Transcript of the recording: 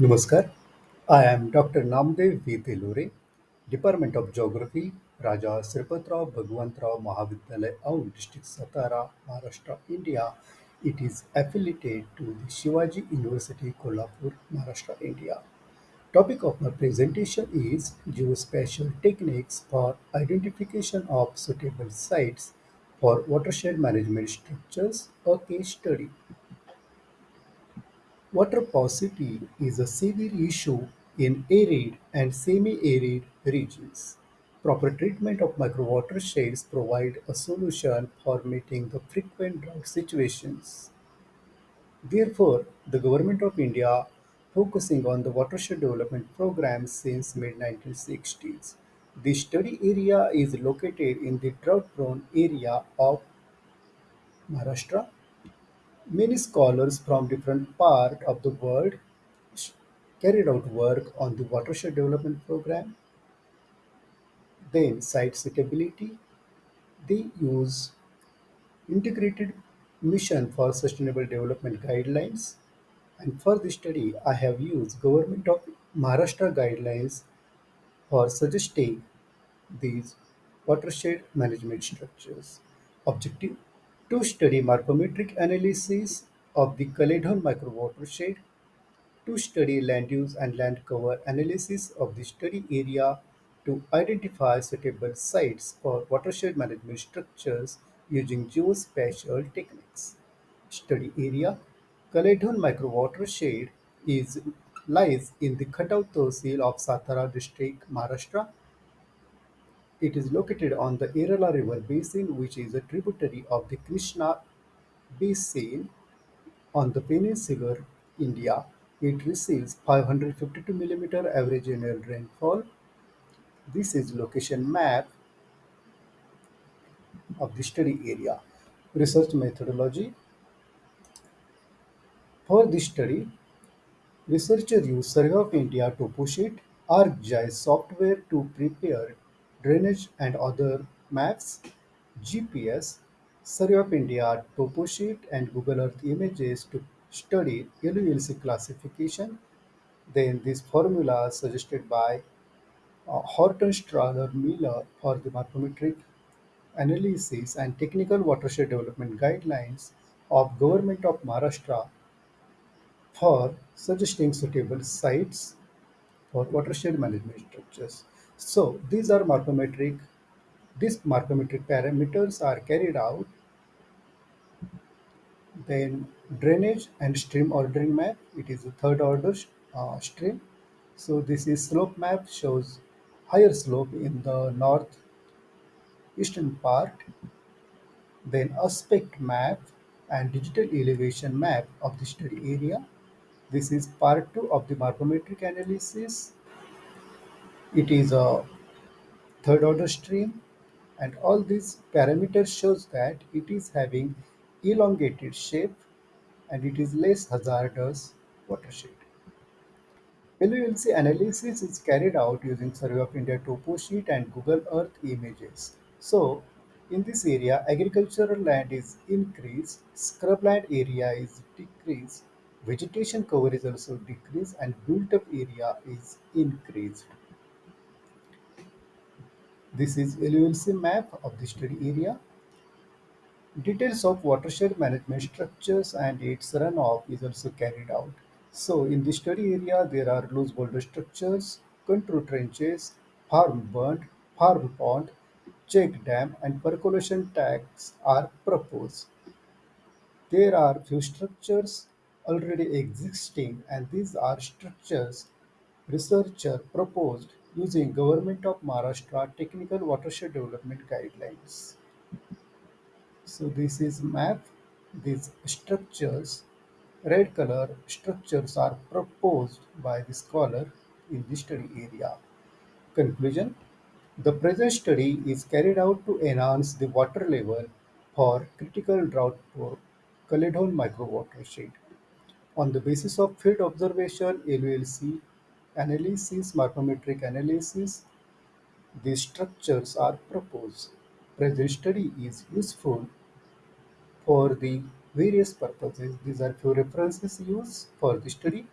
Namaskar. I am Dr. Namdev V. Department of Geography, Raja Sripatrao Bhagwantrao Mahavidyalaya, Aundh, District Satara, Maharashtra, India. It is affiliated to the Shivaji University, Kolhapur, Maharashtra, India. Topic of my presentation is geospatial techniques for identification of suitable sites for watershed management structures, a case study. Water paucity is a severe issue in arid and semi-arid regions. Proper treatment of micro microwatersheds provide a solution for meeting the frequent drought situations. Therefore, the Government of India focusing on the watershed development program since mid-1960s. The study area is located in the drought-prone area of Maharashtra Many scholars from different parts of the world carried out work on the watershed development program. Then site suitability. They use integrated mission for sustainable development guidelines. And for this study, I have used Government of Maharashtra guidelines for suggesting these watershed management structures. Objective to study morphometric analysis of the Kaledhon microwatershed to study land use and land cover analysis of the study area to identify suitable sites for watershed management structures using geospatial techniques. Study area Kaledhon microwatershed is lies in the Khatav Tehsil of Satara district, Maharashtra. It is located on the Yerala river basin, which is a tributary of the Krishna basin On the peninsular India, it receives 552 mm average annual rainfall. This is location map of the study area. Research methodology. For this study, researchers use Survey of India toposheet ArcGIS software to prepare drainage and other maps, GPS, Survey of India toposheet and Google Earth images to study LULC classification, Then this formula suggested by uh, Horton Strahler Miller for the morphometric analysis and technical watershed development guidelines of Government of Maharashtra for suggesting suitable sites for watershed management structures. So these are morphometric. These morphometric parameters are carried out Then drainage and stream ordering map. It is a third order uh, stream. So this is slope map shows higher slope in the northeastern part. Then aspect map and digital elevation map of the study area. This is part two of the morphometric analysis. It is a third order stream and all these parameters shows that it is having elongated shape and it is less hazardous watershed. LULC analysis is carried out using Survey of India topo sheet and Google Earth images. So, in this area, agricultural land is increased, scrubland area is decreased, vegetation cover is also decreased, and built-up area is increased. This is LULC map of the study area. Details of watershed management structures and its runoff is also carried out. So in the study area, there are loose boulder structures, contour trenches, farm bund, farm pond, check dam, and percolation tanks are proposed. There are few structures already existing, and these are structures researcher proposed using Government of Maharashtra Technical Watershed Development Guidelines. So this is map. These structures, red color structures are proposed by the scholar in the study area. Conclusion The present study is carried out to enhance the water level for critical drought for Kaledhon microwatershed. On the basis of field observation, LULC analysis, morphometric analysis, these structures are proposed. Present study is useful for the various purposes. These are few references used for the study.